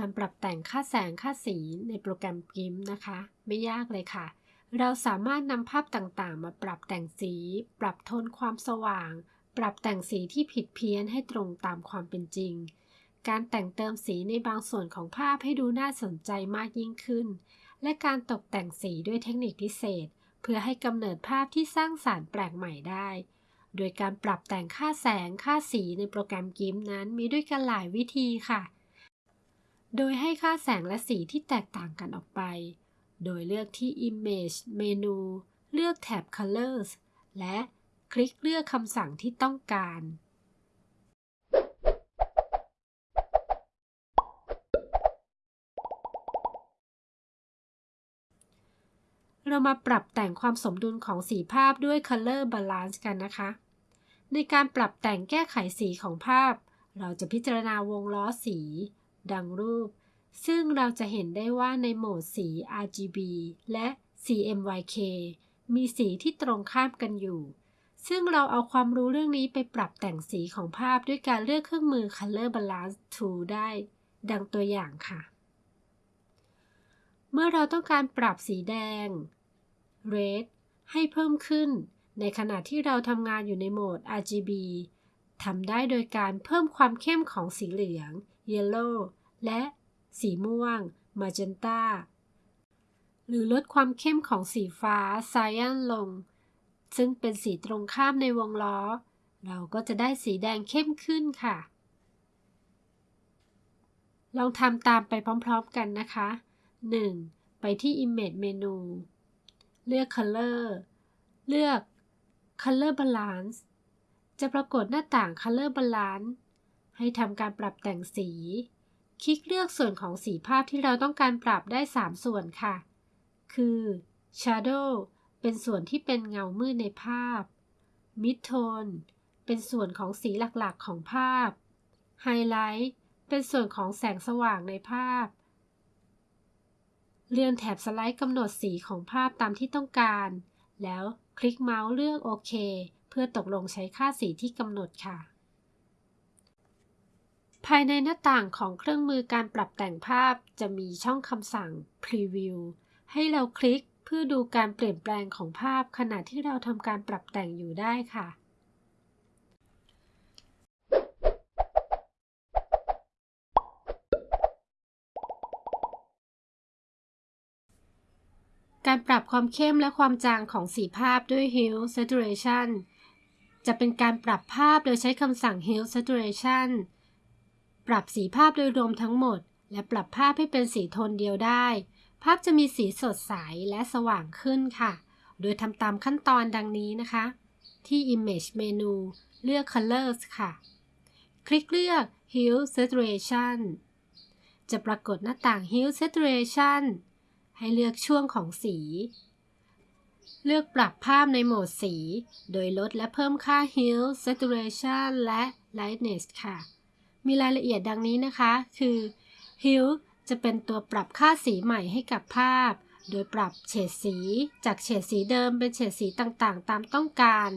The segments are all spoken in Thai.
การปรับแต่งค่าแสงค่าสีในโปรแกรม GIMP นะคะ ไม่ยากเลยค่ะ เราสามารถนำภาพต่างๆ มาปรับแต่งสี ปรับโทนความสว่าง ปรับแต่งสีที่ผิดเพี้ยนให้ตรงตามความเป็นจริง การแต่งเติมสีในบางส่วนของภาพให้ดูน่าสนใจมากยิ่งขึ้น และการตกแต่งสีด้วยเทคนิคพิเศษ เพื่อให้กำเนิดภาพที่สร้างสารรค์แปลกใหม่ได้โดยการปรับแต่งค่าแสงค่าสีในโปรแกรม GIMP นั้นมีด้วยกันหลายวิธีค่ะ โดยให้ค่าแสงและสีที่แตกต่างกันออกไป โดยเลือกที่ Image เมนู เลือกแถบ Colors และคลิกเลือกคำสั่งที่ต้องการ เรามาปรับแต่งความสมดุลของสีภาพด้วย Color Balance กันนะคะ ในการปรับแต่งแก้ไขสีของภาพ เราจะพิจารณาวงล้อสี ดังรูป ซึ่งเราจะเห็นได้ว่าในโหมดสี RGB และ CMYK มีสีที่ตรงข้ามกันอยู่ ซึ่งเราเอาความรู้เรื่องนี้ไปปรับแต่งสีของภาพด้วยการเลือกเครื่องมือ Color Balance Tool ได้ ดังตัวอย่างค่ะ เมื่อเราต้องการปรับสีแดง Red ให้เพิ่มขึ้น ในขณะที่เราทำงานอยู่ในโหมด RGB ทำได้โดยการเพิ่มความเข้มของสีเหลือง Yellow และสีม่วง Magenta หรือลดความเข้มของสีฟ้า Cyan ลง ซึ่งเป็นสีตรงข้ามในวงล้อ เราก็จะได้สีแดงเข้มขึ้นค่ะ ลองทำตามไปพร้อมๆกันนะคะ 1. ไปที่ Image เมนูเลือก Color เลือก Color Balance จะปรากฏหน้าต่าง Color Balance ให้ทำการปรับแต่งสี คลิกเลือกส่วนของสีภาพที่เราต้องการปรับได้ 3 ส่วนค่ะ คือ Shadow เป็นส่วนที่เป็นเงามืดในภาพ Mid Tone เป็นส่วนของสีหลักๆของภาพ Highlight เป็นส่วนของแสงสว่างในภาพ เลื่อนแถบสไลด์กำหนดสีของภาพตามที่ต้องการ แล้วคลิกเมาส์เลือกโอเค เพื่อตกลงใช้ค่าสีที่กำหนดค่ะ ภายในหน้าต่างของเครื่องมือการปรับแต่งภาพจะมีช่องคำสั่ง Preview ให้เราคลิกเพื่อดูการเปลี่ยนแปลงของภาพขณะที่เราทำการปรับแต่งอยู่ได้ค่ะ การปรับความเข้มและความจางของสีภาพด้วย Hue Saturation จะเป็นการปรับภาพโดยใช้คำสั่ง Hue Saturation ปรับสีภาพโดยรวมทั้งหมด และปรับภาพให้เป็นสีโทนเดียวได้ ภาพจะมีสีสดใสและสว่างขึ้นค่ะ โดยทำตามขั้นตอนดังนี้นะคะ ที่ Image เมนูเลือก Colors ค่ะ คลิกเลือก Hue Saturation จะปรากฏหน้าต่าง Hue Saturation ให้เลือกช่วงของสี เลือกปรับภาพในโหมดสี โดยลดและเพิ่มค่า Hue Saturation และ Lightness ค่ะ มีรายละเอียดดังนี้นะคะ คือ Hue จะเป็นตัวปรับค่าสีใหม่ให้กับภาพ โดยปรับเฉดสี จากเฉดสีเดิมเป็นเฉดสีต่างๆ ตามต้องการ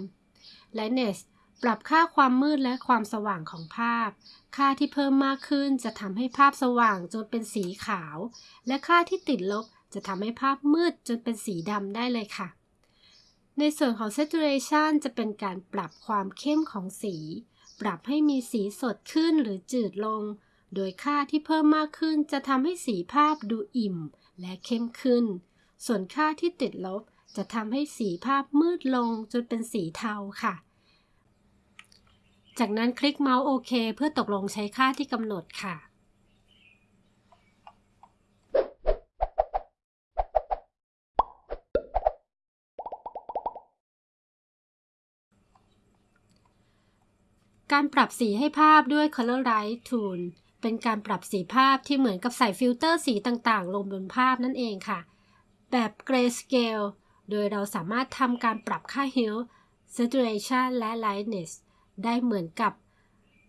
Lightness ปรับค่าความมืดและความสว่างของภาพ ค่าที่เพิ่มมากขึ้นจะทำให้ภาพสว่างจนเป็นสีขาว และค่าที่ติดลบจะทำให้ภาพมืดจนเป็นสีดำได้เลยค่ะ ในส่วนของ saturation จะเป็นการปรับความเข้มของสี ปรับให้มีสีสดขึ้นหรือจืดลง โดยค่าที่เพิ่มมากขึ้นจะทำให้สีภาพดูอิ่มและเข้มขึ้น ส่วนค่าที่ติดลบจะทำให้สีภาพมืดลงจนเป็นสีเทาค่ะ จากนั้นคลิกเมาส์โอเคเพื่อตกลงใช้ค่าที่กำหนดค่ะ การปรับสีให้ภาพด้วย Colorize Tool เป็นการปรับสีภาพที่เหมือนกับใส่ฟิลเตอร์สีต่างๆ ลงบนภาพนั่นเองค่ะ แบบ Grayscale โดยเราสามารถทำการปรับค่า Hue Saturation และ Lightness ได้เหมือนกับ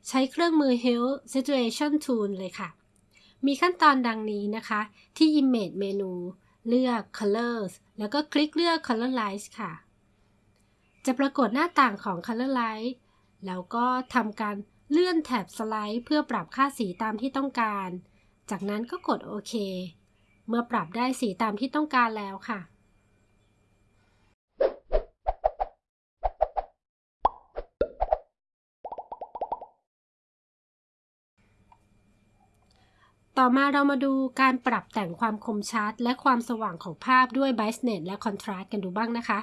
ใช้เครื่องมือ Hue Saturation Tool เลยค่ะ มีขั้นตอนดังนี้นะคะ ที่ Image เมนูเลือก Colors แล้วก็คลิกเลือก Colorize ค่ะ จะปรากฏหน้าต่างของ Colorize แล้วก็ทำการเลื่อนแถบสไลด์ เพื่อปรับค่าสีตามที่ต้องการ จากนั้นก็กดโอเค เมื่อปรับได้สีตามที่ต้องการแล้วค่ะต่อมาเรามาดูการปรับแต่งความคมชัด และความสว่างของภาพด้วย Brightness และ Contrast กันดูบ้างนะคะ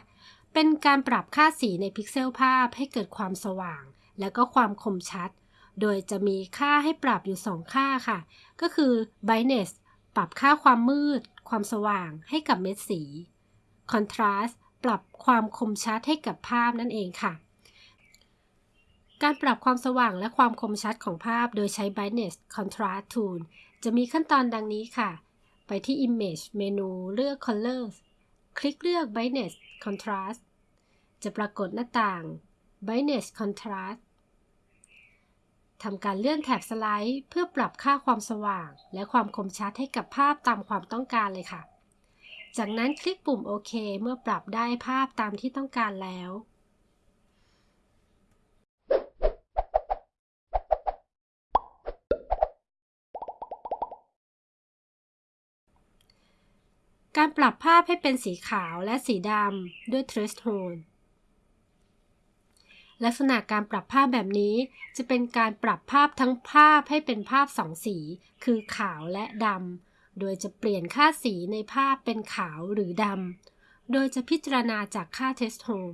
เป็นการปรับค่าสีในพิกเซลภาพให้เกิดความสว่าง และก็ความคมชัด โดยจะมีค่าให้ปรับอยู่ 2 ค่าค่ะ ก็คือ Brightness ปรับค่าความมืด ความสว่างให้กับเม็ดสี Contrast ปรับความคมชัดให้กับภาพนั่นเองค่ะ การปรับความสว่างและความคมชัดของภาพ โดยใช้ Brightness Contrast Tool จะมีขั้นตอนดังนี้ค่ะ ไปที่ Image เมนูเลือก Colors คลิกเลือก Brightness Contrast จะปรากฏหน้าต่าง Brightness Contrast ทำการเลื่อนแถบสไลด์เพื่อปรับค่าความสว่าง และความคมชัดให้กับภาพตามความต้องการเลยค่ะ จากนั้นคลิกปุ่มโอเคเมื่อปรับได้ภาพตามที่ต้องการแล้ว การปรับภาพให้เป็นสีขาวและสีดำด้วย Trace Tone ลักษณะการปรับภาพแบบนี้ จะเป็นการปรับภาพทั้งภาพให้เป็นภาพสองสี คือขาวและดำ โดยจะเปลี่ยนค่าสีในภาพเป็นขาวหรือดำ โดยจะพิจารณาจากค่า Test Tone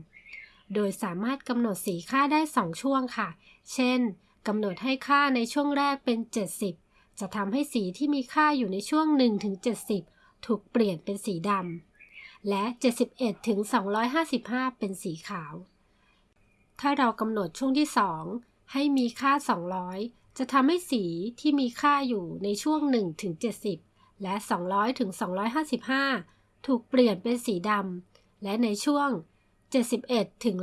โดยสามารถกำหนดสีค่าได้ 2 ช่วงค่ะ เช่นกำหนดให้ค่าในช่วงแรกเป็น 70 จะทำให้สีที่มีค่าอยู่ในช่วง 1-70 ถูกเปลี่ยนเป็นสีดำและ 71-255 เป็นสีขาว ถ้าเรากำหนดช่วงที่ 2 ให้มีค่า 200 จะทำให้สีที่มีค่าอยู่ในช่วง1ถึง70 และ 200ถึง255 ถูกเปลี่ยนเป็นสีดำและในช่วง 71ถึง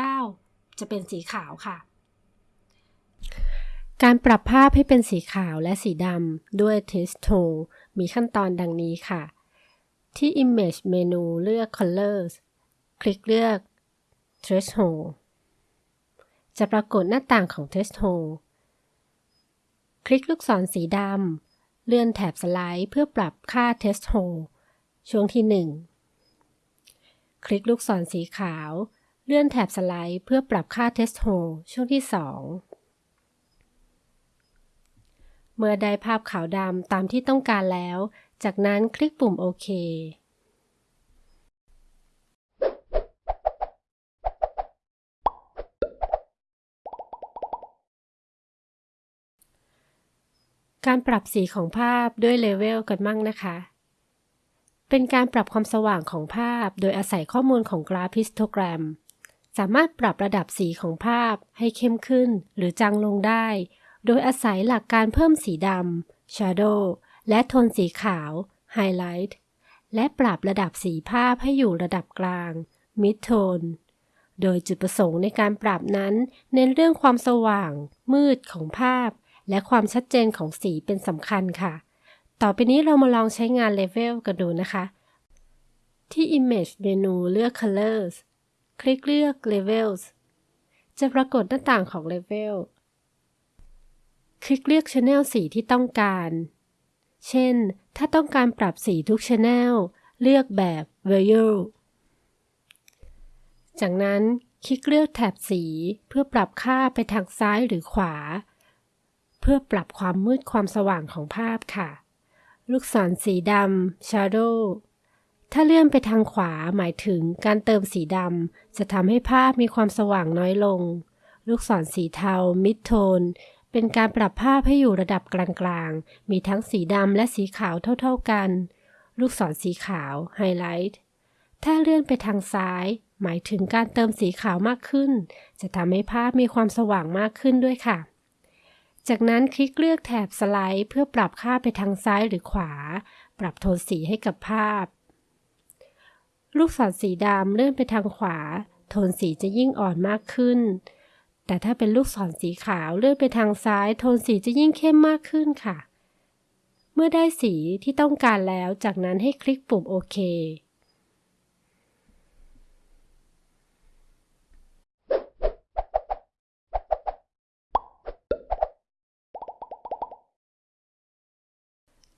199 จะเป็นสีขาวค่ะการปรับภาพให้เป็นสีขาวและสีดำด้วย Test Tool มีขั้นตอนดังนี้ค่ะ ที่ Image เมนูเลือก Colors คลิกเลือก Threshold จะปรากฏหน้าต่างของ Test Hole คลิกลูกศรสีดำ เลื่อนแถบสไลด์เพื่อปรับค่า Test Hole ช่วงที่ 1 คลิกลูกศรสีขาว เลื่อนแถบสไลด์เพื่อปรับค่า Test Hole ช่วงที่ 2 เมื่อได้ภาพขาวดำตามที่ต้องการแล้ว จากนั้นคลิกปุ่มโอเคการปรับสีของภาพด้วยเลเวลกันมั่งนะคะ เป็นการปรับความสว่างของภาพโดยอาศัยข้อมูลของกราฟฮิสโตแกรม สามารถปรับระดับสีของภาพให้เข้มขึ้นหรือจางลงได้ โดยอาศัยหลักการเพิ่มสีดำ Shadow และโทนสีขาว Highlight และปรับระดับสีภาพให้อยู่ระดับกลาง Mid Tone โดยจุดประสงค์ในการปรับนั้น เน้นเรื่องความสว่าง มืดของภาพ และความชัดเจนของสีเป็นสำคัญค่ะ ต่อไปนี้เรามาลองใช้งาน Level กันดูนะคะ ที่ Image เมนูเลือก Colors คลิกเลือก Levels จะปรากฏหน้าต่างของ Level คลิกเลือก Channel สีที่ต้องการ เช่น ถ้าต้องการปรับสีทุก Channel เลือกแบบ Value จากนั้นคลิกเลือกแถบสีเพื่อปรับค่าไปทางซ้ายหรือขวา เพื่อปรับความมืดความสว่างของภาพค่ะ ลูกศรสีดำ Shadow ถ้าเลื่อนไปทางขวาหมายถึงการเติมสีดำจะทำให้ภาพมีความสว่างน้อยลง ลูกศรสีเทา Mid Tone เป็นการปรับภาพให้อยู่ระดับกลางๆ มีทั้งสีดำและสีขาวเท่าๆกัน ลูกศรสีขาว Highlight ถ้าเลื่อนไปทางซ้าย หมายถึงการเติมสีขาวมากขึ้น จะทำให้ภาพมีความสว่างมากขึ้นด้วยค่ะ จากนั้นคลิกเลือกแถบสไลด์ เพื่อปรับค่าไปทางซ้ายหรือขวา ปรับโทนสีให้กับภาพ ลูกศรสีดำเลื่อนไปทางขวา โทนสีจะยิ่งอ่อนมากขึ้น แต่ถ้าเป็นลูกศรสีขาวเลื่อนไปทางซ้ายโทนสีจะยิ่งเข้มมากขึ้นค่ะ เมื่อได้สีที่ต้องการแล้วจากนั้นให้คลิกปุ่มโอเค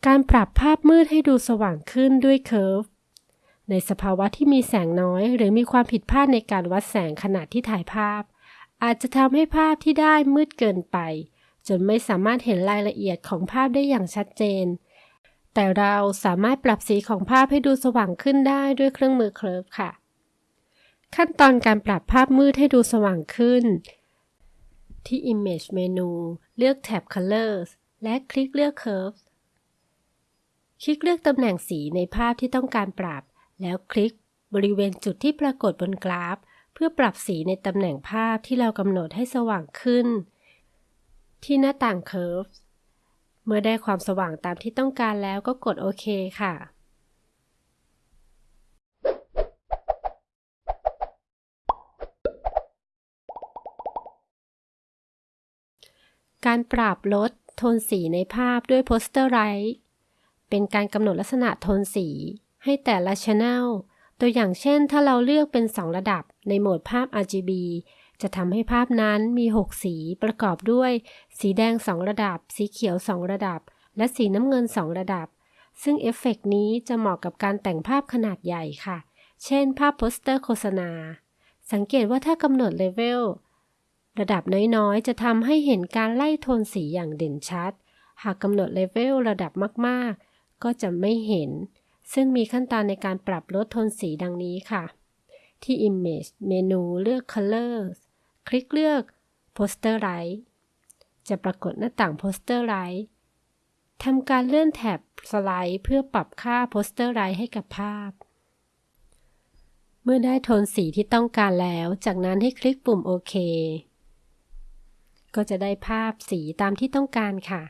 การปรับภาพมืดให้ดูสว่างขึ้นด้วยเคอร์ฟ ในสภาวะที่มีแสงน้อย หรือมีความผิดพลาดในการวัดแสงขณะที่ถ่ายภาพ อาจจะทำให้ภาพที่ได้มืดเกินไป จนไม่สามารถเห็นรายละเอียดของภาพได้อย่างชัดเจน แต่เราสามารถปรับสีของภาพให้ดูสว่างขึ้นได้ด้วยเครื่องมือเคลิร์ฟค่ะ ขั้นตอนการปรับภาพมืดให้ดูสว่างขึ้น ที่ Image เมนูเลือกแท็บ Colors และคลิกเลือก Curves คลิกเลือกตำแหน่งสีในภาพที่ต้องการปรับ แล้วคลิกบริเวณจุดที่ปรากฏบนกราฟ เพื่อปรับสีในตำแหน่งภาพที่เรากำหนดให้สว่างขึ้น ที่หน้าต่าง Curves เมื่อได้ความสว่างตามที่ต้องการแล้วก็กดโอเคค่ะ การปรับลดโทนสีในภาพด้วย Posterize เป็นการกำหนดลักษณะโทนสีให้แต่ละ Channel ตัวอย่างเช่น ถ้าเราเลือกเป็น 2 ระดับในโหมดภาพ RGB จะทำให้ภาพนั้นมี 6 สีประกอบด้วย สีแดง 2 ระดับ สีเขียว 2 ระดับ และสีน้ำเงิน 2 ระดับ ซึ่งเอฟเฟกต์นี้จะเหมาะกับการแต่งภาพขนาดใหญ่ค่ะ เช่น ภาพโปสเตอร์โฆษณา สังเกตว่าถ้ากำหนดเลเวลระดับน้อยๆ จะทำให้เห็นการไล่โทนสีอย่างเด่นชัด หากกำหนดเลเวลระดับมากๆ ก็จะไม่เห็น ซึ่งมีขั้นตอนในการปรับลดโทนสีดังนี้ค่ะ ที่ Image เมนูเลือก Colors คลิกเลือก Poster Light จะปรากฏหน้าต่าง Poster Light ทำการเลื่อนแถบสไลด์เพื่อปรับค่า Poster Light ให้กับภาพ เมื่อได้โทนสีที่ต้องการแล้ว จากนั้นให้คลิกปุ่มโอเคก็จะได้ภาพสีตามที่ต้องการค่ะ